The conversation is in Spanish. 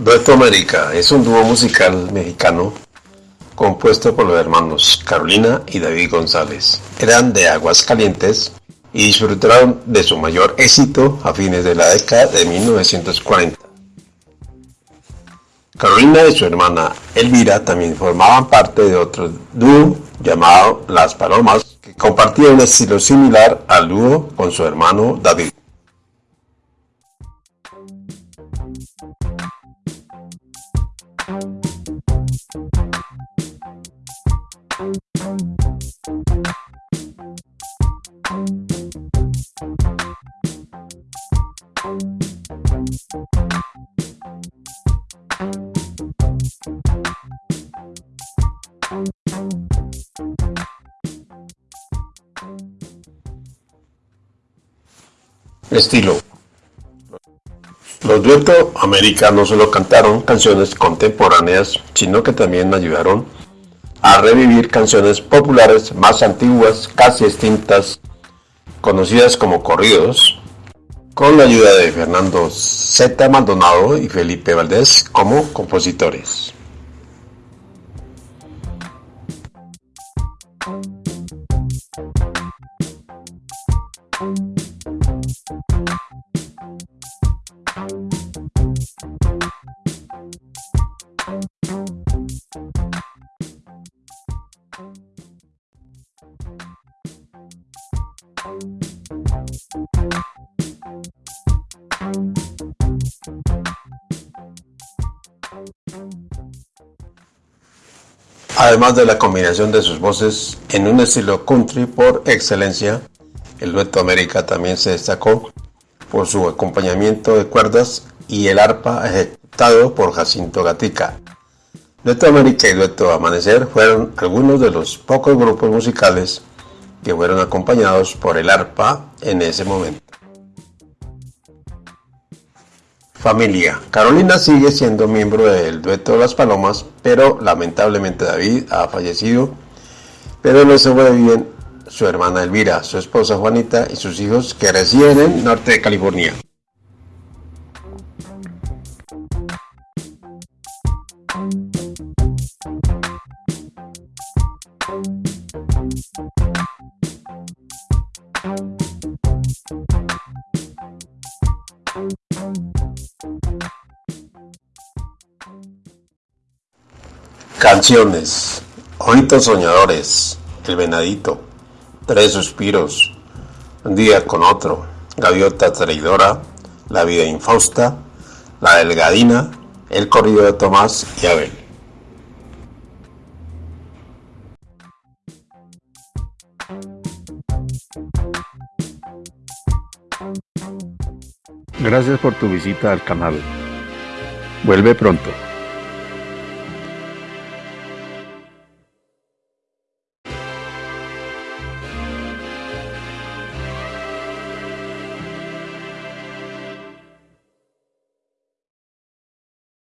Dueto América es un dúo musical mexicano compuesto por los hermanos Carolina y David González. Eran de Aguascalientes y disfrutaron de su mayor éxito a fines de la década de 1940. Carolina y su hermana Elvira también formaban parte de otro dúo llamado Las Palomas, que compartía un estilo similar al dúo con su hermano David. Estilo Los duetos americanos no solo cantaron canciones contemporáneas, sino que también ayudaron a revivir canciones populares más antiguas, casi extintas, conocidas como corridos, con la ayuda de Fernando Z. Maldonado y Felipe Valdés como compositores. Además de la combinación de sus voces en un estilo country por excelencia, el dueto América también se destacó por su acompañamiento de cuerdas y el arpa ejecutado por Jacinto Gatica. Dueto América y Dueto Amanecer fueron algunos de los pocos grupos musicales que fueron acompañados por el arpa en ese momento. Familia. Carolina sigue siendo miembro del dueto de Las Palomas, pero lamentablemente David ha fallecido, pero se bien su hermana Elvira, su esposa Juanita y sus hijos que residen en norte de California. Canciones. Ojitos soñadores. El venadito. Tres suspiros. Un día con otro. Gaviota traidora. La vida infausta. La delgadina. El corrido de Tomás y Abel. Gracias por tu visita al canal. Vuelve pronto.